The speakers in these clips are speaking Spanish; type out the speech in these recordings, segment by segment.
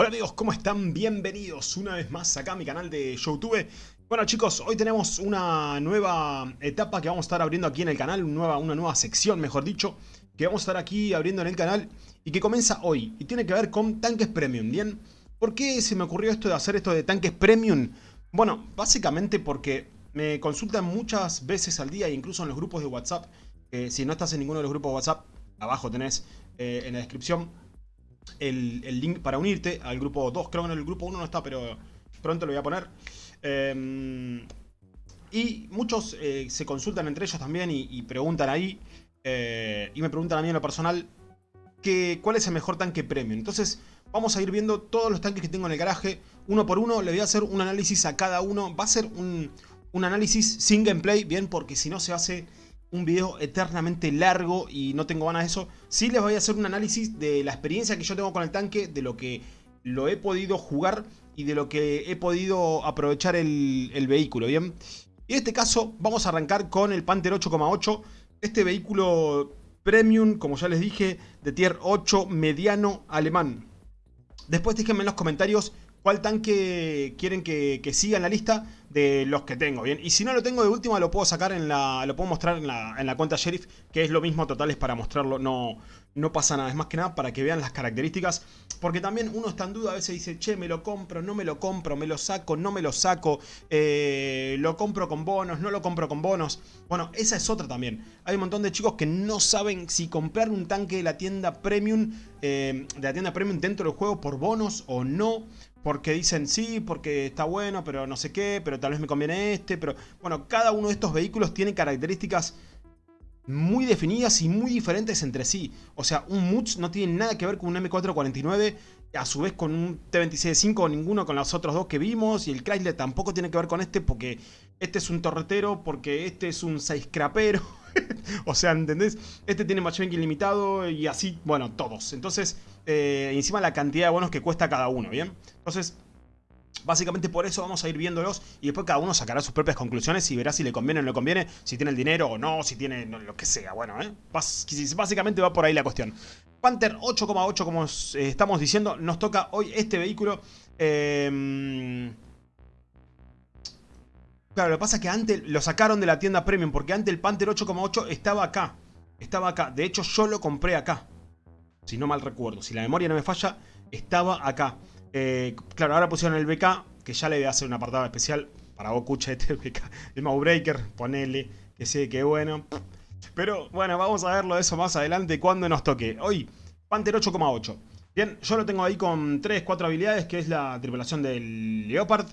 Hola amigos, ¿cómo están? Bienvenidos una vez más acá a mi canal de Youtube. Bueno chicos, hoy tenemos una nueva etapa que vamos a estar abriendo aquí en el canal, una nueva, sección mejor dicho, que vamos a estar aquí abriendo en el canal y que comienza hoy y tiene que ver con tanques premium, ¿bien? ¿Por qué se me ocurrió esto de hacer esto de tanques premium? Bueno, básicamente porque me consultan muchas veces al día, incluso en los grupos de WhatsApp, si no estás en ninguno de los grupos de WhatsApp, abajo tenés eh, en la descripción el, link para unirte al grupo 2. Creo que en el grupo 1 no está, pero pronto lo voy a poner. Em, y muchos eh, se consultan entre ellos también y, preguntan ahí. Eh, y me preguntan a mí en lo personal que, cuál es el mejor tanque premium. Entonces vamos a ir viendo todos los tanques que tengo en el garaje. Uno por uno le voy a hacer un análisis a cada uno. Va a ser un, un análisis sin gameplay, bien, porque si no se hace un video eternamente largo y no tengo ganas de eso. Sí les voy a hacer un análisis de la experiencia que yo tengo con el tanque, de lo que lo he podido jugar y de lo que he podido aprovechar el, vehículo, ¿bien? En este caso vamos a arrancar con el Panther 8,8, este vehículo premium, como ya les dije, de tier 8 mediano alemán. Después déjenme en los comentarios cuál tanque quieren que, siga en la lista de los que tengo, ¿bien? Y si no lo tengo de última lo puedo sacar en la, lo puedo mostrar en la, en la cuenta Sheriff, que es lo mismo total, es para mostrarlo, no, no pasa nada, es más que nada para que vean las características, porque también uno está en duda, a veces dice, che, me lo compro, no me lo compro, me lo saco, no me lo saco, eh, lo compro con bonos, no lo compro con bonos, bueno, esa es otra también, hay un montón de chicos que no saben si comprar un tanque de la tienda premium, eh, de la tienda premium dentro del juego por bonos o no, porque dicen sí, porque está bueno, pero no sé qué, pero tal vez me conviene este, pero bueno, cada uno de estos vehículos tiene características muy definidas y muy diferentes entre sí. O sea, un Mutz no tiene nada que ver con un M449, a su vez con un T-26-5 o ninguno con los otros dos que vimos, y el Chrysler tampoco tiene que ver con este porque este es un torretero, porque este es un 6 crapero. o sea, ¿entendés? Este tiene matchmaking ilimitado y así, bueno, todos. Entonces, eh, encima la cantidad de bonos que cuesta cada uno, ¿bien? Entonces, Básicamente por eso vamos a ir viéndolos y después cada uno sacará sus propias conclusiones y verá si le conviene o no le conviene, si tiene el dinero o no, si tiene lo que sea. Bueno, ¿eh? básicamente va por ahí la cuestión. Panther 8,8 como eh, estamos diciendo, nos toca hoy este vehículo. Em, claro, lo que pasa es que antes lo sacaron de la tienda Premium porque antes el Panther 8,8 estaba acá. Estaba acá. De hecho yo lo compré acá. Si no mal recuerdo. Si la memoria no me falla, estaba acá. Eh, claro, ahora pusieron el BK, que ya le voy a hacer un apartado especial para vos, escucha este BK. El Breaker, ponele, que sé que bueno. Pero bueno, vamos a verlo eso más adelante cuando nos toque. Hoy, Panther 8,8. Bien, yo lo tengo ahí con 3, 4 habilidades, que es la tripulación del Leopard.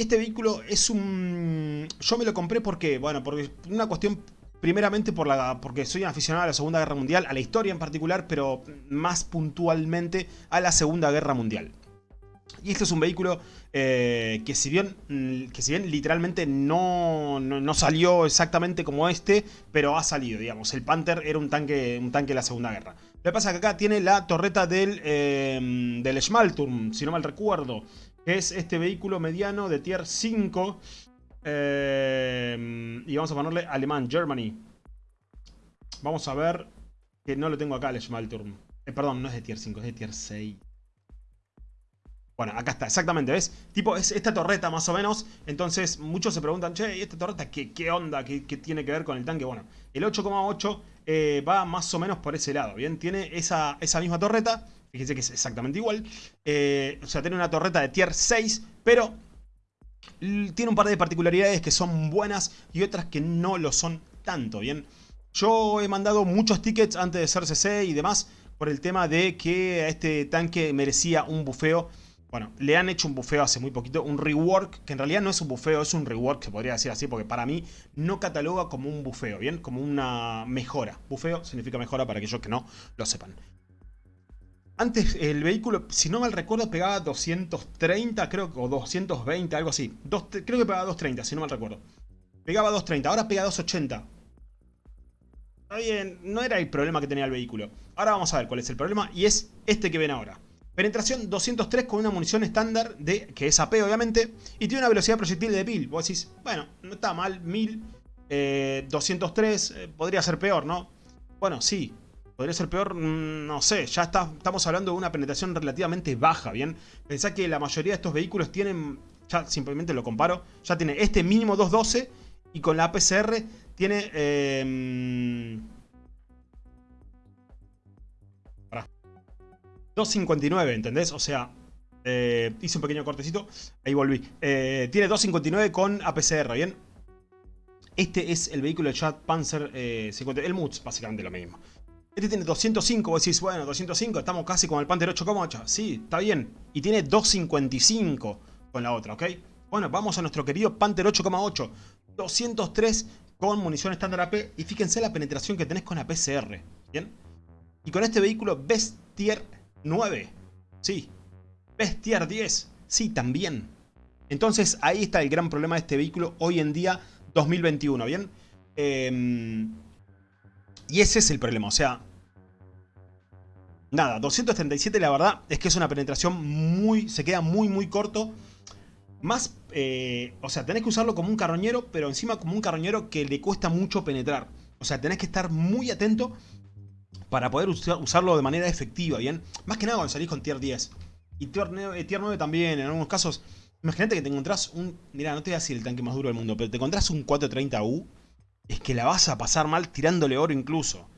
Este vehículo es un... Yo me lo compré porque, bueno, por una cuestión Primeramente por la, porque soy un aficionado a la Segunda Guerra Mundial, a la historia en particular, pero más puntualmente a la Segunda Guerra Mundial. Y este es un vehículo eh, que, si bien, que si bien literalmente no, no, salió exactamente como este, pero ha salido, digamos. El Panther era un tanque, un tanque de la Segunda Guerra. Lo que pasa es que acá tiene la torreta del, eh, del Schmalturm, si no mal recuerdo, es este vehículo mediano de tier 5 Em, y vamos a ponerle alemán, Germany. Vamos a ver que no lo tengo acá el Schmalturm. Eh, perdón, no es de tier 5, es de tier 6. Bueno, acá está, exactamente, ¿ves? Tipo, es esta torreta más o menos. Entonces, muchos se preguntan, che, ¿y esta torreta qué, qué onda? ¿Qué, tiene que ver con el tanque? Bueno, el 8,8 eh, va más o menos por ese lado, ¿bien? Tiene esa, esa misma torreta. Fíjense que es exactamente igual. Eh, o sea, tiene una torreta de tier 6, pero tiene un par de particularidades que son buenas y otras que no lo son tanto, ¿bien? Yo he mandado muchos tickets antes de ser CC y demás por el tema de que a este tanque merecía un bufeo. Bueno, le han hecho un bufeo hace muy poquito, un rework, que en realidad no es un bufeo, es un rework, se podría decir así, porque para mí no cataloga como un bufeo, ¿bien? Como una mejora. Bufeo significa mejora para aquellos que no lo sepan. Antes el vehículo, si no mal recuerdo, pegaba 230, creo, o 220, algo así. creo que pegaba 230, si no mal recuerdo. Pegaba 230, ahora pega 280. Está bien, no era el problema que tenía el vehículo. Ahora vamos a ver cuál es el problema y es este que ven ahora. Penetración 203 con una munición estándar, de que es AP obviamente, y tiene una velocidad proyectil de 1000. Vos decís, bueno, no está mal, 1000, 203, eh, eh, podría ser peor, ¿no? Bueno, sí, podría ser peor, mm, no sé, ya estamos hablando de una penetración relativamente baja, ¿bien? Pensá que la mayoría de estos vehículos tienen, ya simplemente lo comparo, ya tiene este mínimo 212 y con la APCR tiene... Eh, 259, ¿entendés? O sea, eh, hice un pequeño cortecito, ahí volví. Eh, tiene 259 con APCR, ¿bien? Este es el vehículo de Chat Panzer eh, 50, el MUTS, básicamente lo mismo. Este tiene 205, vos decís, bueno, 205, estamos casi con el Panther 8,8. Sí, está bien. Y tiene 255 con la otra, ¿ok? Bueno, vamos a nuestro querido Panther 8,8. 203 con munición estándar AP. Y fíjense la penetración que tenés con APCR, ¿bien? Y con este vehículo Best Tier 9. Sí. Best Tier 10. Sí, también. Entonces ahí está el gran problema de este vehículo hoy en día 2021, ¿bien? Em, y ese es el problema, o sea... Nada, 237 la verdad es que es una penetración muy... Se queda muy muy corto. Más, eh, o sea, tenés que usarlo como un carroñero, pero encima como un carroñero que le cuesta mucho penetrar. O sea, tenés que estar muy atento para poder usarlo de manera efectiva, ¿bien? Más que nada cuando salís con tier 10. Y tier 9, tier 9 también, en algunos casos Imagínate que te encontrás un... Mira, no te voy a decir el tanque más duro del mundo, pero te encontrás un 430U. Es que la vas a pasar mal tirándole oro incluso.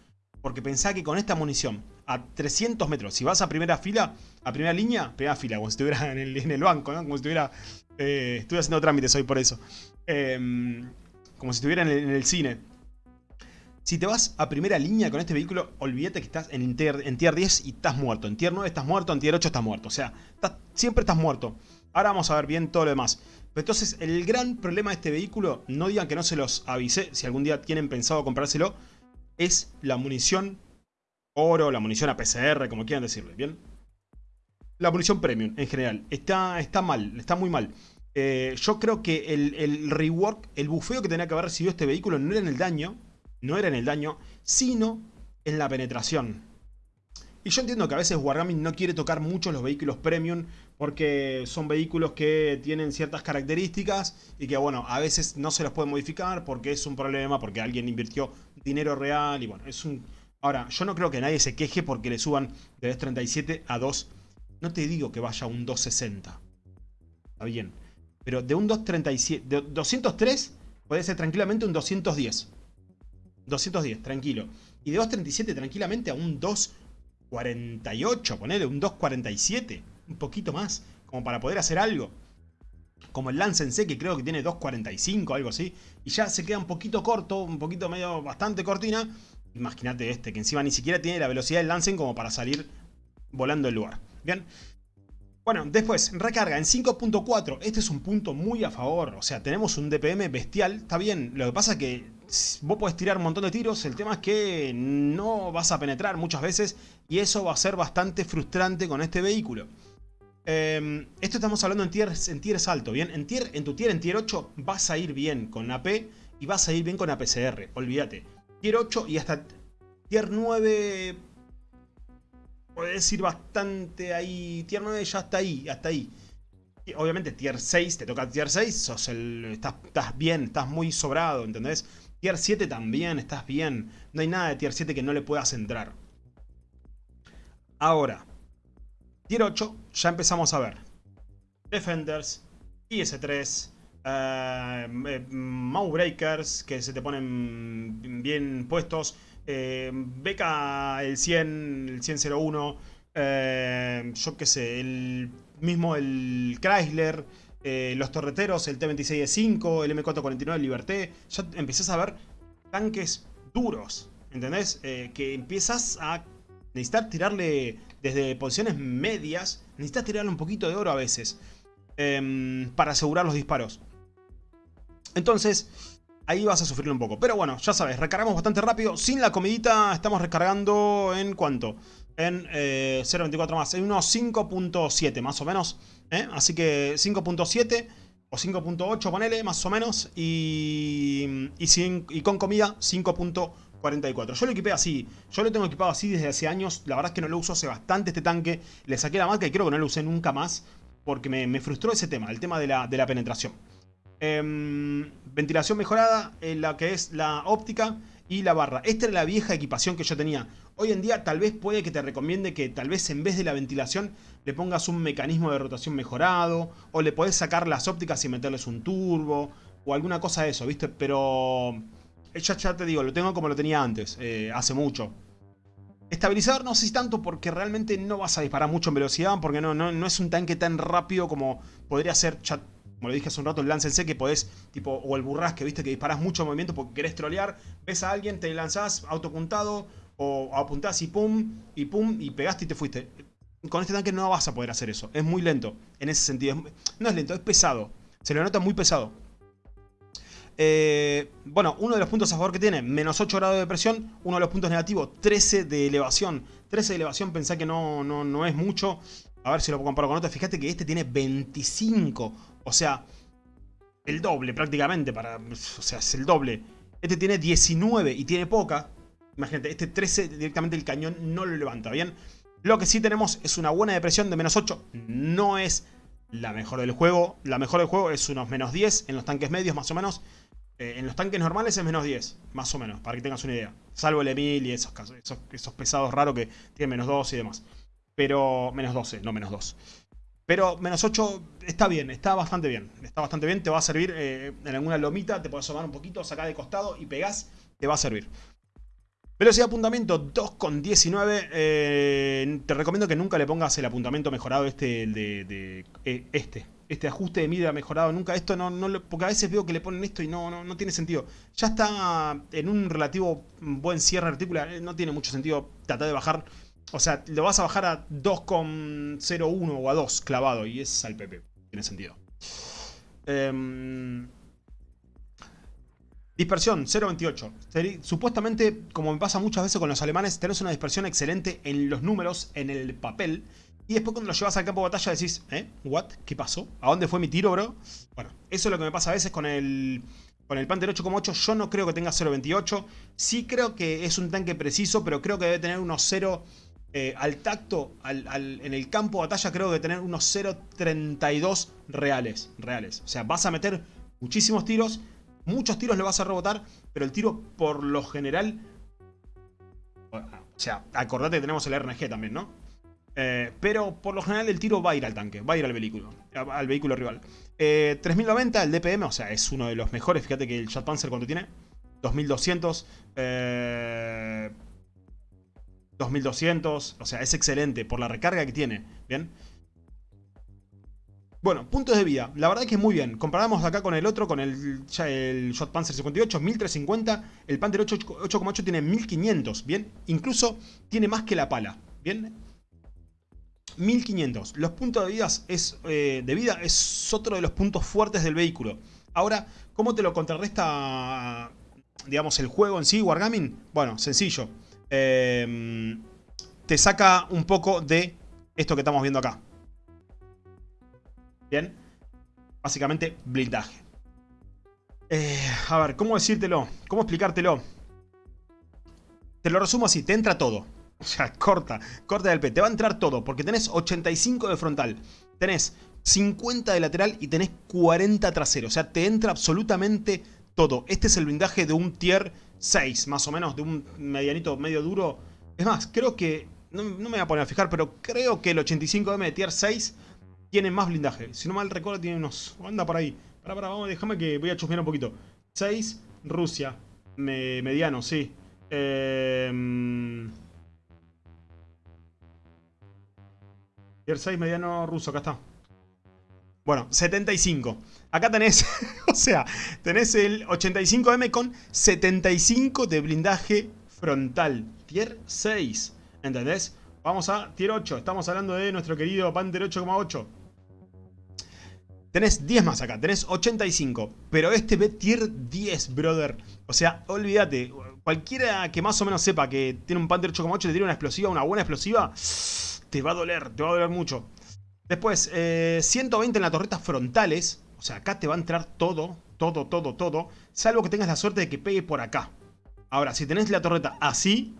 Porque pensá que con esta munición, a 300 metros, si vas a primera fila, a primera línea, primera fila, como si estuviera en el, banco, ¿no? Como si estuviera... Eh, estuve haciendo trámites hoy por eso. Em, como si estuviera en el, cine. Si te vas a primera línea con este vehículo, olvídate que estás en tier, en tier 10 y estás muerto. En tier 9 estás muerto, en tier 8 estás muerto. O sea, siempre estás muerto. Ahora vamos a ver bien todo lo demás. entonces, el gran problema de este vehículo, no digan que no se los avisé, si algún día tienen pensado comprárselo, es la munición oro, la munición APCR, como quieran decirle, ¿bien? La munición premium, en general. Está, está mal, está muy mal. Eh, yo creo que el, el, rework, el bufeo que tenía que haber recibido este vehículo no era en el daño, no era en el daño, sino en la penetración. Y yo entiendo que a veces Wargaming no quiere tocar mucho los vehículos premium porque son vehículos que tienen ciertas características y que bueno, a veces no se los puede modificar porque es un problema, porque alguien invirtió dinero real y bueno, es un... Ahora, yo no creo que nadie se queje porque le suban de 237 a 2... No te digo que vaya a un 260. Está bien. Pero de un 237... De 203 puede ser tranquilamente un 210. 210, tranquilo. Y de 237 tranquilamente a un 2... 48, ponele, un 247, un poquito más, como para poder hacer algo. Como el Lance C, que creo que tiene 2.45, algo así. Y ya se queda un poquito corto, un poquito medio, bastante cortina. Imagínate este, que encima ni siquiera tiene la velocidad del Lancen como para salir volando el lugar. Bien. Bueno, después, recarga en 5.4. Este es un punto muy a favor. O sea, tenemos un DPM bestial. Está bien. Lo que pasa es que vos podés tirar un montón de tiros. El tema es que no vas a penetrar muchas veces. Y eso va a ser bastante frustrante con este vehículo. Em, esto estamos hablando en tiers, en tiers alto, ¿bien? En, tier, en tu tier, en tier 8, vas a ir bien con AP y vas a ir bien con APCR. Olvídate. Tier 8 y hasta tier 9 Puedes ir bastante ahí. Tier 9 ya está ahí, hasta ahí. obviamente tier 6, te toca tier 6, sos el, estás, estás bien, estás muy sobrado, ¿entendés? Tier 7 también, estás bien. No hay nada de tier 7 que no le puedas entrar. Ahora, tier 8 ya empezamos a ver. Defenders, IS-3, uh, eh, Breakers que se te ponen bien puestos. Eh, beca el 100, el 10001, eh, yo qué sé, el mismo el Chrysler, eh, los torreteros, el T26E5, el M449 Liberté, ya empiezas a ver tanques duros, ¿entendés? que empiezas a necesitar tirarle desde posiciones medias, necesitas tirarle un poquito de oro a veces em, para asegurar los disparos. Entonces, ahí vas a sufrirlo un poco. Pero bueno, ya sabes, recargamos bastante rápido. Sin la comidita estamos recargando en cuánto? En 0.24 eh, más, en unos 5.7 más o menos. ¿eh? Así que 5.7 o 5.8 ponele más o menos. Y, y, con comida 5.44. Yo lo equipé así. Yo lo tengo equipado así desde hace años. La verdad es que no lo uso hace bastante este tanque. Le saqué la marca y creo que no lo usé nunca más. Porque me, frustró ese tema, el tema de la, penetración. Em, ventilación mejorada en la que es la óptica y la barra. Esta era la vieja equipación que yo tenía. Hoy en día tal vez puede que te recomiende que tal vez en vez de la ventilación le pongas un mecanismo de rotación mejorado. O le podés sacar las ópticas y meterles un turbo. O alguna cosa de eso, ¿viste? Pero... Ya, ya te digo, lo tengo como lo tenía antes, eh, hace mucho. Estabilizador no sé tanto porque realmente no vas a disparar mucho en velocidad. Porque no, no, no es un tanque tan rápido como podría ser como lo dije hace un rato, el lance que podés, tipo, o el burrasque, viste, que disparás mucho movimiento porque querés trolear, ves a alguien, te lanzás autopuntado, o apuntás y pum, y pum, y pegaste y te fuiste. Con este tanque no vas a poder hacer eso, es muy lento, en ese sentido. no es lento, es pesado, se lo nota muy pesado. Eh, bueno, uno de los puntos a favor que tiene, menos 8 grados de presión. Uno de los puntos negativos, 13 de elevación. 13 de elevación, pensá que no, no, no es mucho. A ver si lo comparo con otro. Fíjate que este tiene 25. O sea, el doble prácticamente. Para, o sea, es el doble. Este tiene 19 y tiene poca. Imagínate, este 13 directamente el cañón no lo levanta, ¿bien? Lo que sí tenemos es una buena depresión de menos 8. No es la mejor del juego. La mejor del juego es unos menos 10 en los tanques medios más o menos. Eh, en los tanques normales es menos 10, más o menos, para que tengas una idea. Salvo el Emil y esos, casos, esos, esos pesados raros que tienen menos 2 y demás. Pero menos 12, no menos 2. Pero menos 8 está bien, está bastante bien. Está bastante bien, te va a servir eh, en alguna lomita, te puedes asomar un poquito, sacar de costado y pegás, te va a servir. Velocidad de apuntamiento 2,19. Eh, te recomiendo que nunca le pongas el apuntamiento mejorado este, de, eh, este. Este ajuste de mira mejorado nunca. Esto no, porque a veces veo que le ponen esto y no, no, no tiene sentido. Ya está en un relativo buen cierre articular. No tiene mucho sentido tratar de bajar o sea, lo vas a bajar a 2,01 o a 2 clavado. Y es al PP. Tiene sentido. Em, dispersión, 0.28. Supuestamente, como me pasa muchas veces con los alemanes, tenés una dispersión excelente en los números, en el papel. Y después cuando lo llevas al campo de batalla decís, ¿eh? ¿What? ¿Qué pasó? ¿A dónde fue mi tiro, bro? Bueno, eso es lo que me pasa a veces con el... Con el Panther 8,8 yo no creo que tenga 0.28. Sí creo que es un tanque preciso, pero creo que debe tener unos 0... Eh, al tacto, en el campo de batalla creo que tener unos 0.32 reales, reales. O sea, vas a meter muchísimos tiros, muchos tiros le vas a rebotar, pero el tiro por lo general... O sea, acordate que tenemos el RNG también, ¿no? Eh, pero por lo general el tiro va a ir al tanque, va a ir al vehículo, al vehículo rival. 3090, eh, el DPM, o sea, es uno de los mejores. Fíjate que el Jet Panzer, ¿cuánto tiene? 2200. Eh, 2200, o sea, es excelente por la recarga que tiene, ¿bien? Bueno, puntos de vida, la verdad que es muy bien. Comparamos acá con el otro, con el, ya el Shot Panzer 58, 1350. El Panther 8,8 tiene 1500, ¿bien? Incluso tiene más que la pala, ¿bien? 1500. Los puntos de vida, es, eh, de vida es otro de los puntos fuertes del vehículo. Ahora, ¿cómo te lo contrarresta, digamos, el juego en sí, Wargaming? Bueno, sencillo. Em, te saca un poco de esto que estamos viendo acá. Bien. Básicamente, blindaje. Eh, a ver, ¿cómo decírtelo? ¿Cómo explicártelo? Te lo resumo así, te entra todo. O sea, corta, corta del P. Te va a entrar todo, porque tenés 85 de frontal. Tenés 50 de lateral y tenés 40 trasero. O sea, te entra absolutamente todo. Este es el blindaje de un tier 6, más o menos, de un medianito medio duro. Es más, creo que, no, me voy a poner a fijar, pero creo que el 85M de tier 6 tiene más blindaje. Si no mal recuerdo, tiene unos... Anda por ahí. Para, para, vamos, déjame que voy a chusmear un poquito. 6, Rusia. mediano, sí. Em, tier 6, mediano, ruso, acá está. Bueno, 75. Acá tenés, o sea, tenés el 85M con 75 de blindaje frontal. Tier 6, ¿entendés? Vamos a Tier 8, estamos hablando de nuestro querido Panther 8,8. Tenés 10 más acá, tenés 85. Pero este ve Tier 10, brother. O sea, olvídate. Cualquiera que más o menos sepa que tiene un Panther 8,8 te tiene una explosiva, una buena explosiva, te va a doler, te va a doler mucho. Después, 120 eh, en las torretas frontales. O sea, acá te va a entrar todo, todo, todo, todo. Salvo que tengas la suerte de que pegue por acá. Ahora, si tenés la torreta así,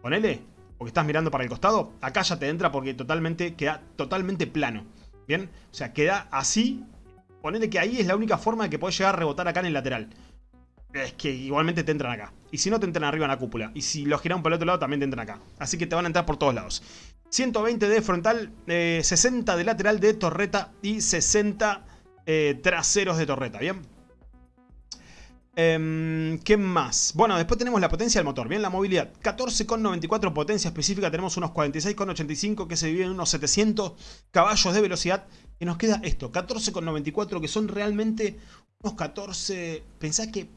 ponele, porque estás mirando para el costado, acá ya te entra porque totalmente queda totalmente plano. ¿Bien? O sea, queda así. Ponele que ahí es la única forma de que puedes llegar a rebotar acá en el lateral. Es que igualmente te entran acá. Y si no, te entran arriba en la cúpula. Y si lo giran por el otro lado, también te entran acá. Así que te van a entrar por todos lados. 120 de frontal, 60 eh, de lateral de torreta y 60 eh, traseros de torreta, ¿bien? Em, ¿Qué más? Bueno, después tenemos la potencia del motor, bien, la movilidad. 14,94 potencia específica, tenemos unos 46,85 que se dividen en unos 700 caballos de velocidad. Y nos queda esto, 14,94 que son realmente unos 14... Pensá que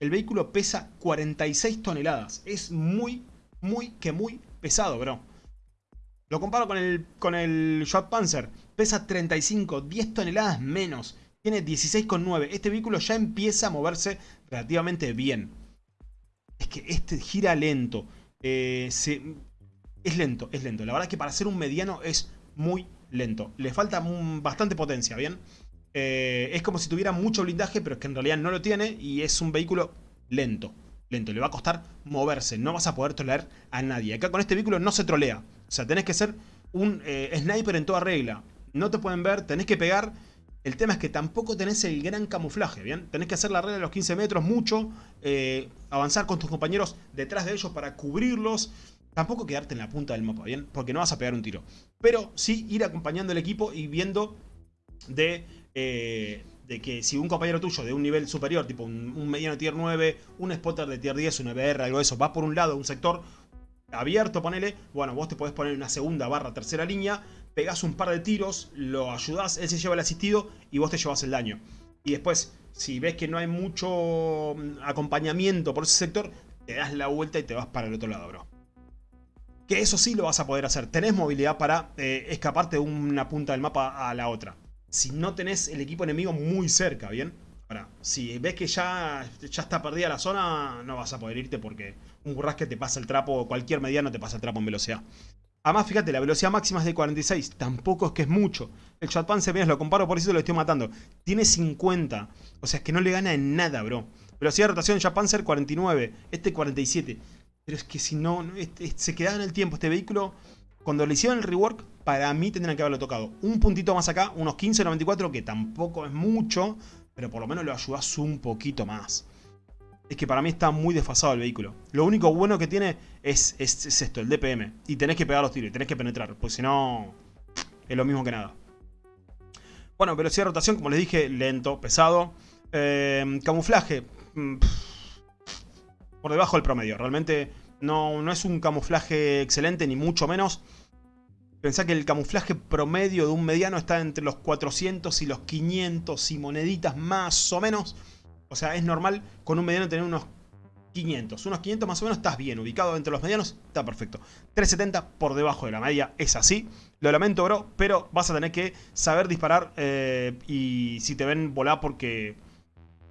el vehículo pesa 46 toneladas. Es muy, muy, que muy pesado, bro. Lo comparo con el, con el Panzer. Pesa 35, 10 toneladas menos. Tiene 16,9. Este vehículo ya empieza a moverse relativamente bien. Es que este gira lento. Eh, es lento, es lento. La verdad es que para ser un mediano es muy lento. Le falta bastante potencia, ¿bien? Eh, es como si tuviera mucho blindaje, pero es que en realidad no lo tiene y es un vehículo lento. Lento, le va a costar moverse, no vas a poder trolear a nadie. Acá con este vehículo no se trolea. O sea, tenés que ser un eh, sniper en toda regla. No te pueden ver, tenés que pegar. El tema es que tampoco tenés el gran camuflaje, ¿bien? Tenés que hacer la regla de los 15 metros mucho, eh, avanzar con tus compañeros detrás de ellos para cubrirlos. Tampoco quedarte en la punta del mapa, ¿bien? Porque no vas a pegar un tiro. Pero sí ir acompañando al equipo y viendo de... Eh, de que si un compañero tuyo de un nivel superior, tipo un, mediano tier 9, un spotter de tier 10, un EBR, algo de eso, va por un lado, un sector, abierto, ponele, bueno, vos te podés poner una segunda barra tercera línea, pegás un par de tiros, lo ayudás, él se lleva el asistido y vos te llevas el daño. Y después, si ves que no hay mucho mm, acompañamiento por ese sector, te das la vuelta y te vas para el otro lado, bro. Que eso sí lo vas a poder hacer. Tenés movilidad para eh, escaparte de una punta del mapa a la otra. Si no tenés el equipo enemigo muy cerca, ¿bien? Ahora, si ves que ya, ya está perdida la zona, no vas a poder irte porque un burrasque te pasa el trapo, cualquier mediano te pasa el trapo en velocidad. Además, fíjate, la velocidad máxima es de 46, tampoco es que es mucho. El Chatpan se lo comparo, por eso lo estoy matando. Tiene 50, o sea, es que no le gana en nada, bro. Velocidad de rotación Panzer 49, este 47. Pero es que si no, este, se queda en el tiempo este vehículo. Cuando le hicieron el rework, para mí tendrían que haberlo tocado. Un puntito más acá, unos 15.94, que tampoco es mucho, pero por lo menos lo ayudas un poquito más. Es que para mí está muy desfasado el vehículo. Lo único bueno que tiene es, esto, el DPM. Y tenés que pegar los tiros y tenés que penetrar, porque si no es lo mismo que nada. Bueno, velocidad de rotación, como les dije, lento, pesado. Eh, camuflaje, mm, por debajo del promedio. Realmente no, no es un camuflaje excelente, ni mucho menos. Pensá que el camuflaje promedio de un mediano está entre los 400 y los 500 y moneditas más o menos. O sea, es normal con un mediano tener unos 500. Unos 500 más o menos estás bien ubicado entre los medianos, está perfecto. 370 por debajo de la media, es así. Lo lamento, bro, pero vas a tener que saber disparar eh, y si te ven volar porque,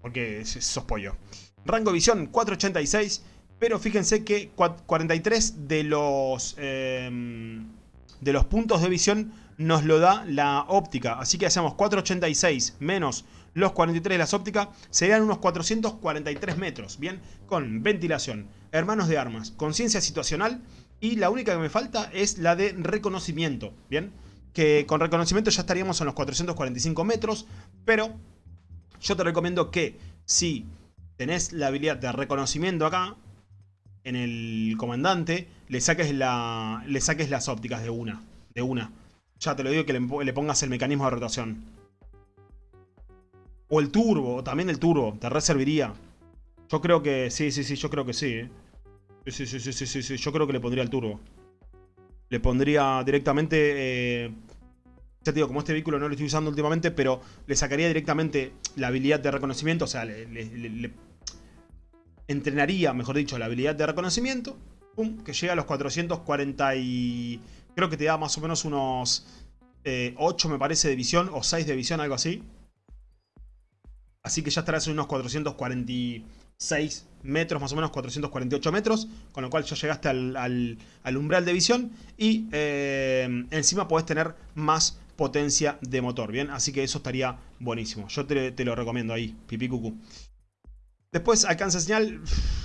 porque sos pollo. Rango de visión 486, pero fíjense que 43 de los... Eh, de los puntos de visión nos lo da la óptica. Así que hacemos 486 menos los 43 de las ópticas, serían unos 443 metros, ¿bien? Con ventilación, hermanos de armas, conciencia situacional y la única que me falta es la de reconocimiento, ¿bien? Que con reconocimiento ya estaríamos en los 445 metros, pero yo te recomiendo que si tenés la habilidad de reconocimiento acá, en el comandante, le saques, la, le saques las ópticas de una. De una. Ya te lo digo que le, pongas el mecanismo de rotación. O el turbo, también el turbo, te reserviría. Yo creo que, sí, sí, sí, yo creo que sí. ¿eh? Sí, sí, sí, sí, sí, sí, yo creo que le pondría el turbo. Le pondría directamente... Eh, ya te digo, como este vehículo no lo estoy usando últimamente, pero le sacaría directamente la habilidad de reconocimiento, o sea, le entrenaría, mejor dicho, la habilidad de reconocimiento, pum, que llega a los 440 y... Creo que te da más o menos unos 8 eh, me parece de visión, o 6 de visión, algo así. Así que ya estarás en unos 446 metros, más o menos 448 metros, con lo cual ya llegaste al, umbral de visión y eh, encima podés tener más potencia de motor, ¿bien? Así que eso estaría buenísimo. Yo te, te lo recomiendo ahí, pipí cucú. Después alcanza señal,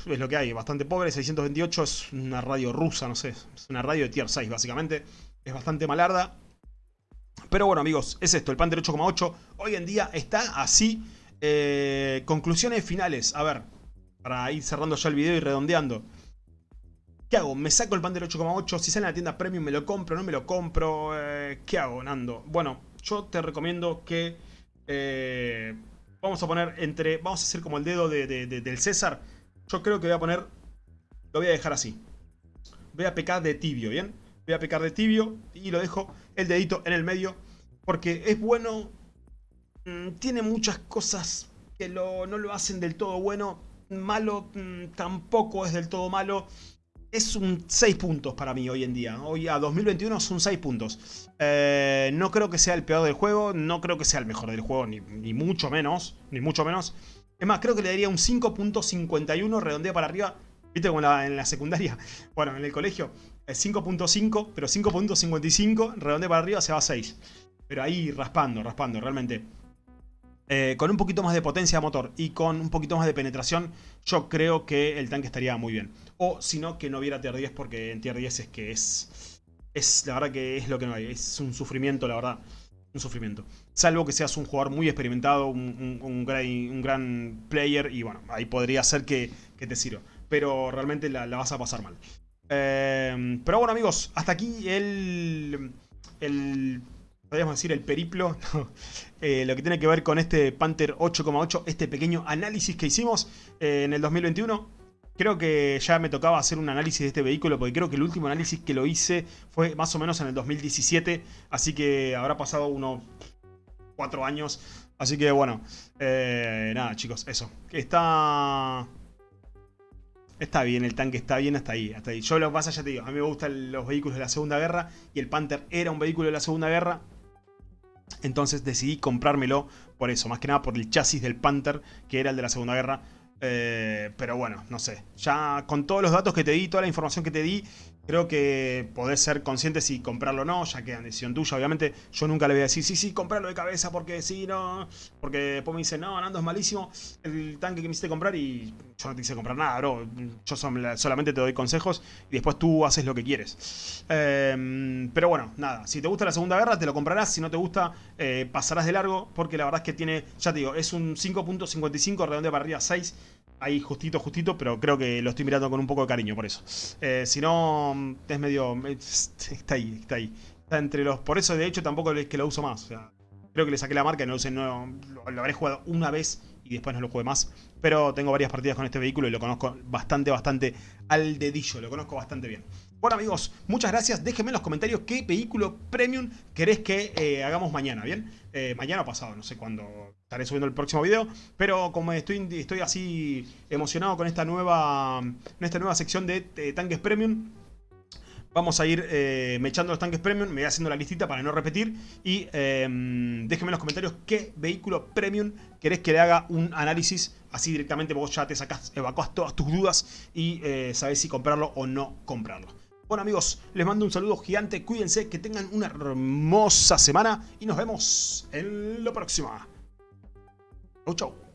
es lo que hay, bastante pobre, 628 es una radio rusa, no sé, es una radio de tier 6 básicamente, es bastante malarda. Pero bueno amigos, es esto, el Panther 8,8 hoy en día está así. Eh, conclusiones finales, a ver, para ir cerrando ya el video y redondeando. ¿Qué hago? ¿Me saco el Panther 8,8? Si sale en la tienda Premium, ¿me lo compro? ¿No me lo compro? Eh, ¿Qué hago, Nando? Bueno, yo te recomiendo que... Eh, vamos a poner entre... Vamos a hacer como el dedo del César. Yo creo que voy a poner... Lo voy a dejar así. Voy a pecar de tibio, ¿bien? Voy a pecar de tibio y lo dejo el dedito en el medio. Porque es bueno... Mm, tiene muchas cosas que no lo hacen del todo bueno. Malo mm, tampoco es del todo malo es un 6 puntos para mí hoy en día. Hoy a 2021 son 6 puntos. Eh, no creo que sea el peor del juego, no creo que sea el mejor del juego, ni, mucho menos, ni mucho menos. Es más, creo que le daría un 5.51, redondea para arriba. ¿Viste como en la, secundaria? Bueno, en el colegio, 5.5, pero 5.55, redondea para arriba se va a 6. Pero ahí raspando, raspando, realmente. Eh, con un poquito más de potencia de motor y con un poquito más de penetración, yo creo que el tanque estaría muy bien. O si no, que no hubiera tier 10 porque en tier 10 es que es... Es la verdad que es lo que no hay. Es un sufrimiento, la verdad. Un sufrimiento. Salvo que seas un jugador muy experimentado, un, gran, player y bueno, ahí podría ser que, te sirva. Pero realmente la, vas a pasar mal. Eh, pero bueno amigos, hasta aquí el... el podríamos decir el periplo, eh, lo que tiene que ver con este Panther 8,8, este pequeño análisis que hicimos eh, en el 2021. Creo que ya me tocaba hacer un análisis de este vehículo, porque creo que el último análisis que lo hice fue más o menos en el 2017, así que habrá pasado unos 4 años. Así que bueno, eh, nada chicos, eso. Está... Está bien, el tanque está bien hasta ahí, hasta ahí. Yo lo que pasa, ya te digo, a mí me gustan los vehículos de la Segunda Guerra y el Panther era un vehículo de la Segunda Guerra. Entonces decidí comprármelo por eso, más que nada por el chasis del Panther, que era el de la Segunda Guerra. Eh, pero bueno, no sé. Ya con todos los datos que te di, toda la información que te di, creo que podés ser consciente si comprarlo o no, ya queda en decisión tuya. Obviamente yo nunca le voy a decir, sí, sí, comprarlo de cabeza porque sí, no. Porque después me dice, no, Nando es malísimo el tanque que me hiciste comprar y yo no te hice comprar nada, bro. Yo solamente te doy consejos y después tú haces lo que quieres. Em, pero bueno, nada. Si te gusta la Segunda Guerra, te lo comprarás. Si no te gusta, eh, pasarás de largo porque la verdad es que tiene, ya te digo, es un 5.55 redondeo para arriba 6 ahí justito, justito, pero creo que lo estoy mirando con un poco de cariño por eso. Eh, si no, es medio... Está ahí, está ahí. Está entre los... Por eso, de hecho, tampoco es que lo uso más. creo que le saqué la marca y no, sé, no lo, lo, habré jugado una vez y después no lo jugué más. Pero tengo varias partidas con este vehículo y lo conozco bastante, bastante al dedillo. Lo conozco bastante bien. Bueno amigos, muchas gracias. Déjenme en los comentarios qué vehículo premium querés que eh, hagamos mañana, ¿bien? Eh, mañana o pasado, no sé cuándo estaré subiendo el próximo video. Pero como estoy, estoy así emocionado con esta nueva, esta nueva sección de tanques premium, Vamos a ir eh, mechando los tanques premium, me voy haciendo la listita para no repetir. Y em, déjenme en los comentarios qué vehículo premium querés que le haga un análisis. Así directamente vos ya te sacás, evacuás todas tus dudas y eh, sabés si comprarlo o no comprarlo. Bueno amigos, les mando un saludo gigante, cuídense, que tengan una hermosa semana y nos vemos en la próxima. Chau.